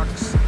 Nunchucks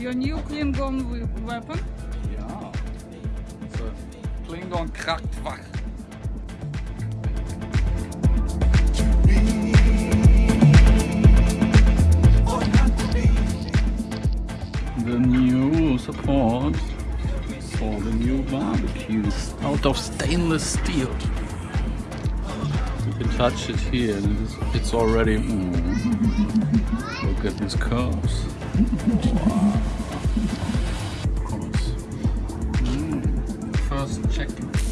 Your new Klingon weapon? Ja. It's a Klingon Krachtwach. The new support for the new barbecues out of stainless steel. You can touch it here and it is, it's already. mm. Look at these curves. Mm, first Mm. Check.